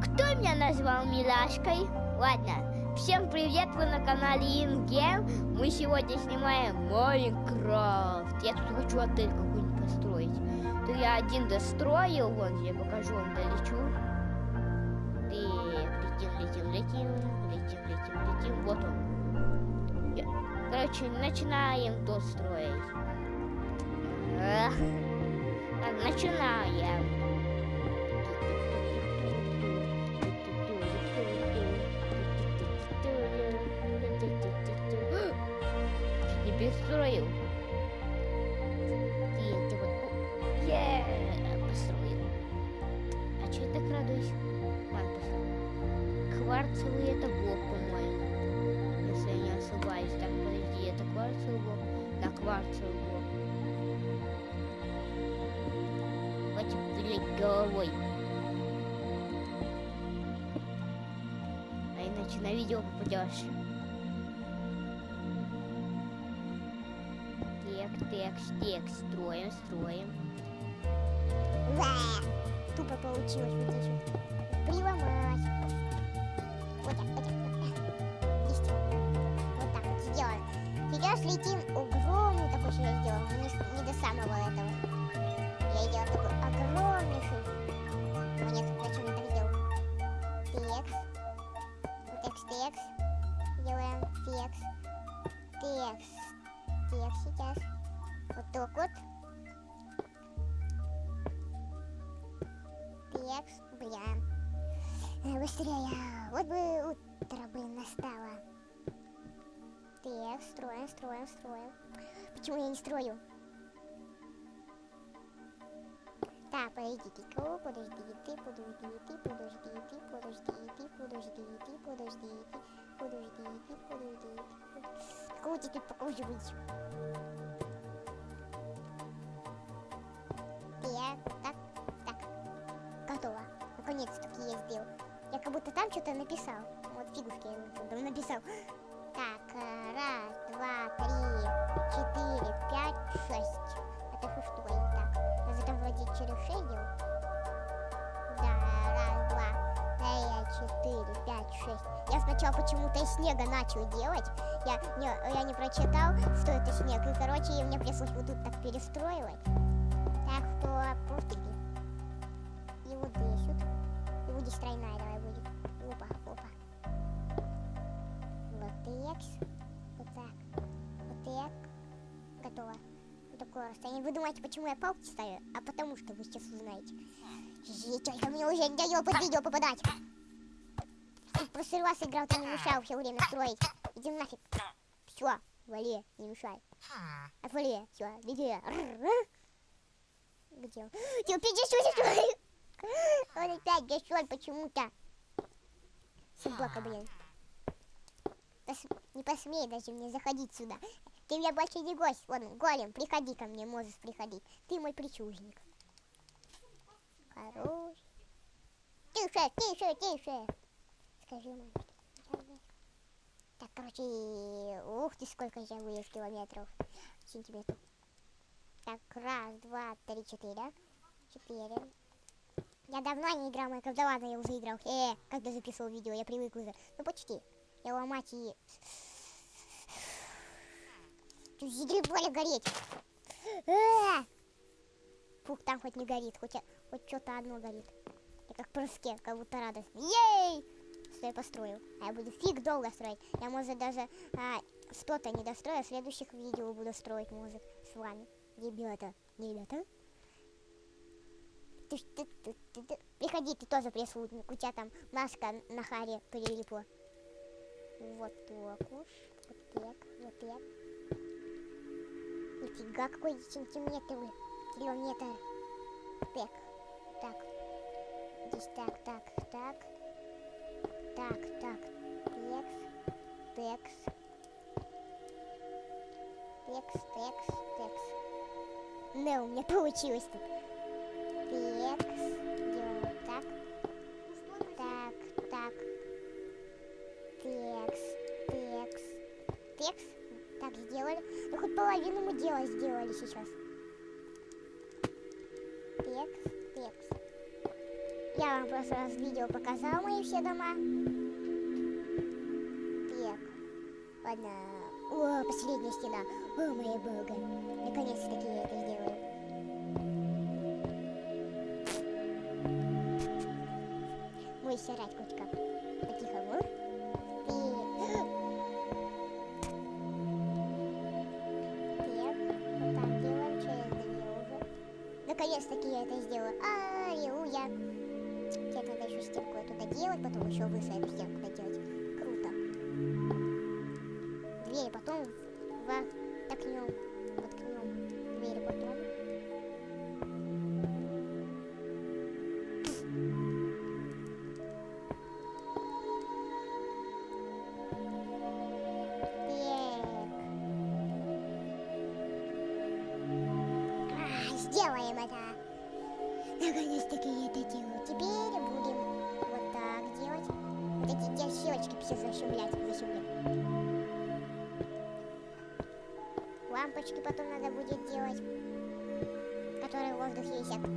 Кто меня назвал милашкой? Ладно, всем привет, вы на канале InGame. Мы сегодня снимаем Майнкрафт. Я тут хочу отель какой-нибудь построить. То я один достроил, вон я покажу вам, долечу. Так, летим, летим, летим, летим, летим, летим. Вот он. Короче, начинаем тут строить. Эх. Так, начинаем. Не перестроил. И это вот... Е, построил. А что я так радуюсь? Ладно, построил. Кварцевый это блок, по-моему. Если я не ошибаюсь. Так, подожди, это кварцевый блок? Да, кварцевый блок. Давайте блять головой. А иначе на видео попадешь. Так, так, строим, строим. Ура! Тупо получилось вот здесь вот. Приломать. Вот так, вот так, вот так. Вот так вот сделаем. Сейчас летим Текс, бля. Э, Быстрее. Вот бы утро бы настало. Так, строим, строим, строим. Почему я не строю? Так, подождите-ка, подождите, подождите, подождите, подождите, подождите, подождите, подождите, подождите. Какого-то тут покручивать. Так, так, так. Я сделал. Я как будто там что-то написал. Вот фигушки я написал. Так, э, раз, два, три, четыре, пять, шесть. Это что что ли так? Я же там вроде через делал. Да, раз, два, три, четыре, пять, шесть. Я сначала почему-то из снега начал делать. Я не, я не прочитал, что это снег. И, короче, мне пришлось вот тут так перестроивать. Так что пустяки. И вот здесь вот. И вот здесь тройная давай будет. Опа, опа. Вот так. Вот так. Вот так. Готово. Вот такое расстояние. Вы думаете, почему я палки ставлю? А потому что вы сейчас узнаете. Только мне уже не дает под видео попадать. Ты в прошлый раз играл, ты не мешал все время строить. Иди нафиг. Все, вали, не мешай. Отвали, все, беги. Где он? Ты опять здесь Он опять дешёвый почему-то. Собака, блин. Пос- Не посмей даже мне заходить сюда. Ты меня больше не гость. Ладно, голем, приходи ко мне, можешь приходить. Ты мой причужник. Хорош. Тише, тише, тише. Скажи, маме. Так, короче, ух ты, сколько я вылез километров. Сантиметров. Так, раз, два, три, четыре. Четыре. Я давно не играл Майнкрафт, да ладно, я уже играл. Э, когда записывал видео, я привык уже. Ну почти. Я ломать и... Тут задребали гореть. Э! Фух, там хоть не горит, хоть, хоть что-то одно горит. Я как прыске, как будто радостно. Ей! Что я построил. А я буду фиг долго строить. Я, может, даже а, что-то не дострою, а следующих видео буду строить, может, с вами. Ребята, ребята. Ты, ты, ты, ты, ты. Приходи, ты тоже прислужник. У тебя там маска на харе прилипла. Вот так уж. Вот так, вот так. Нифига, какой сантиметр, километр. Так, так. Здесь так, так, так. Так, так. Текс, текс. Текс, текс, текс. Да, у меня получилось тут. Текс. Делаем так. Так, так. Текс, текс. Текс. Так, сделали. Ну, хоть половину мы дела сделали сейчас. Текс, текс. Я вам просто раз видео показал мои все дома. Так. Ладно. О, последняя стена. О, моя бога. Наконец-таки я это сделаю. Мой сирать котика. По-тихому. И... Так, вот так делаем через две уже. Наконец-таки я это. Теперь надо еще стенку эту доделать, потом еще выше эту стенку доделать. Которые в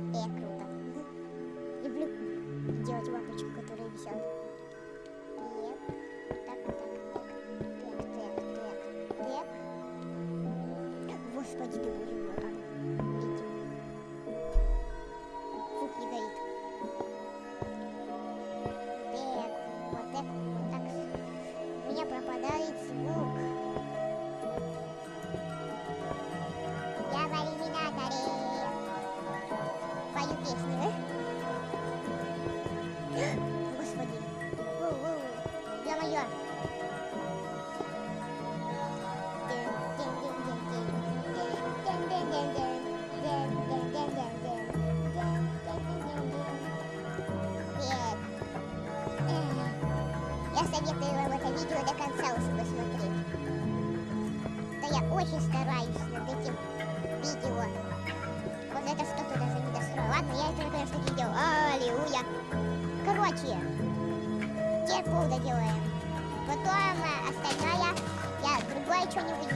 до конца уж посмотреть. Да я очень стараюсь над этим видео. Вот это что-то даже не достроил. Ладно, я это наконец-таки сделал. Аллилуйя. Короче, теперь пол доделаем. Потом остальное, я другое что-нибудь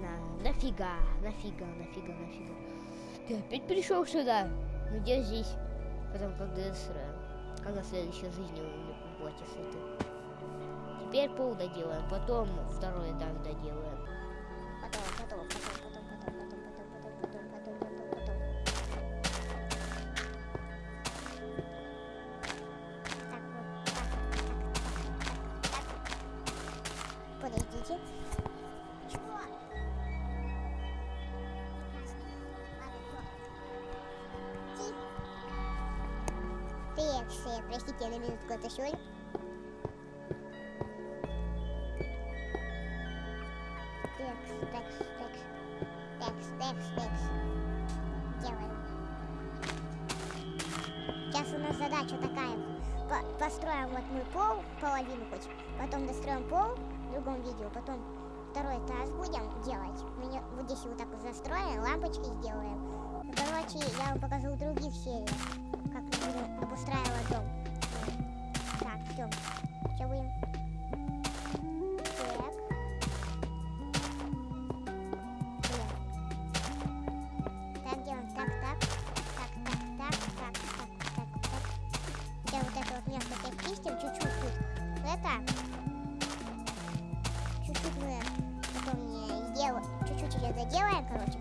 Ладно, нафига, нафига, нафига, нафига. Ты опять пришел сюда? Ну где здесь? Потом когда я сра- Когда следующая жизнь у боте с этой. Теперь пол доделаем, потом второй этаж доделаем. Сейчас у нас задача такая. По- построим вот мы пол, половину хоть. Потом достроим пол в другом видео. Потом второй этаж будем делать. Мы вот здесь вот так застроим, лампочки сделаем. Короче, я вам покажу в других сериях, как будем обустраивать дом. Ее доделаем, короче.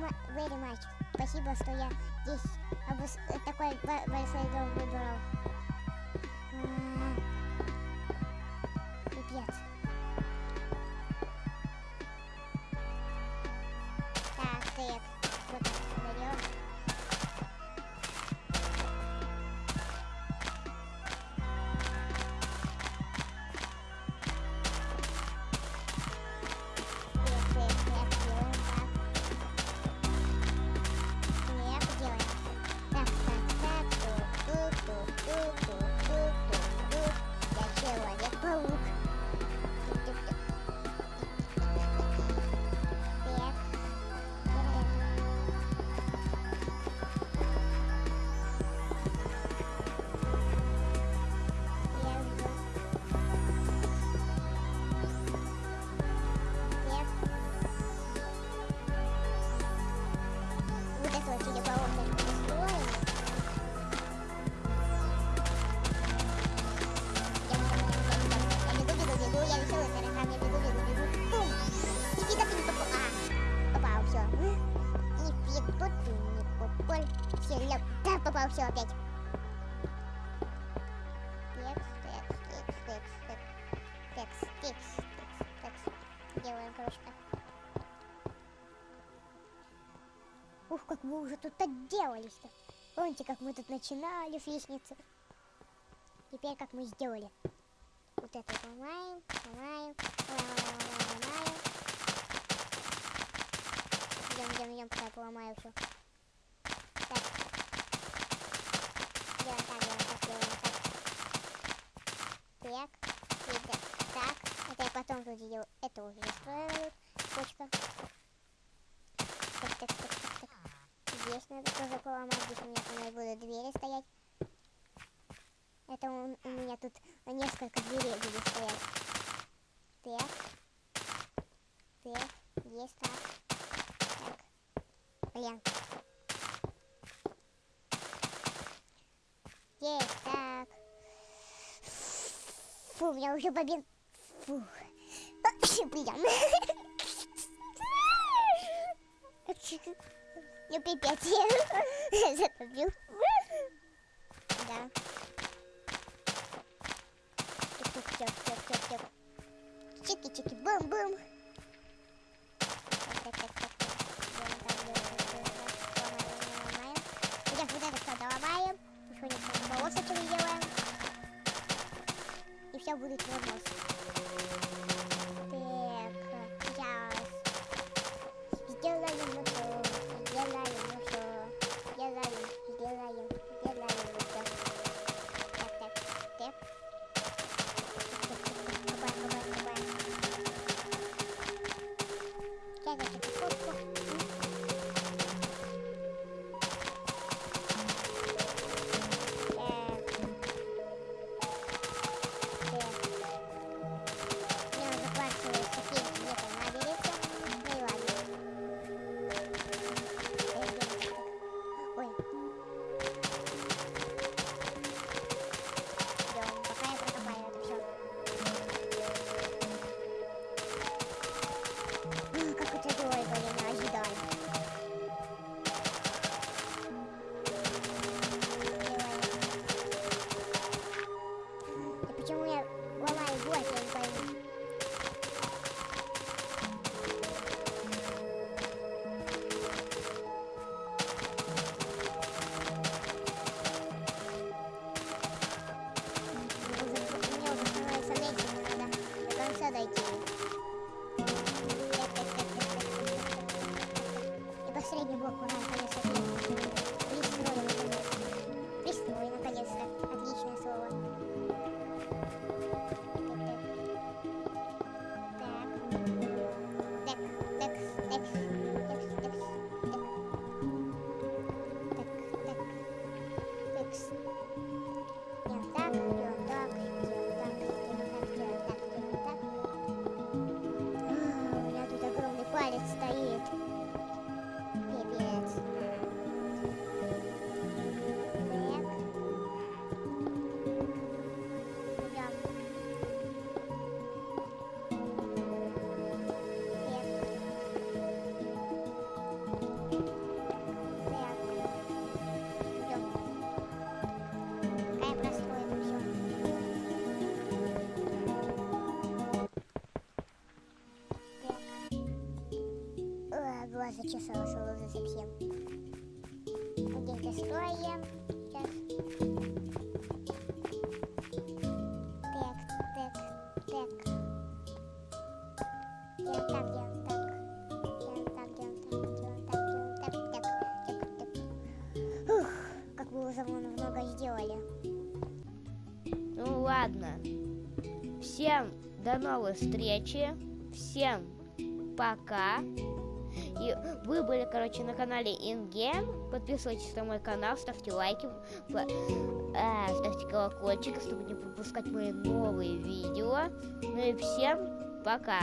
Very much. Спасибо, что я здесь такой бо- большой дом выбрал. Пипец. Человек-паук. Ляп. Да, попал, все опять. Текс, текс, текс, текс, текс, текс, текс, текс, текс. Делаем, короче. Ух, как мы уже тут отделались-то. Помните, как мы тут начинали с лестницы? Теперь как мы сделали. Вот это ломаем, ломаем, ломаем, ломаем. Идем, идем, идем, пока я поломаю все. Так. Делаем так, делаем так, делаем так. Так. И так, так. Это я. Это уже застроила тут. Почка. Так, так, так, так, так. Здесь надо тоже поломать. Здесь у меня там будут двери стоять. Это у, у меня тут несколько дверей будет стоять. Так. есть так. Так. Блин. Есть так. Фу, у меня уже бобин. Фу. Блин. Ну, пипец, я затопил. Да. Тик-тик-тик-тик-тик-тик. Чики-чики, бум-бум. Сейчас вот это все доломаем. Еще немного полосочек сделаем. И все будет нормально. Зачесался уже совсем. Где-то строим. Сейчас. Так, так, так. Делаем так, делаем так. Делаем так, делаем так, делаем так, делаем так, так, так, так. Ух, как вы уже много сделали. Ну ладно. Всем до новой встречи. Всем пока. И вы были, короче, на канале InGame. Подписывайтесь на мой канал, ставьте лайки, э, ставьте колокольчик, чтобы не пропускать мои новые видео. Ну и всем пока.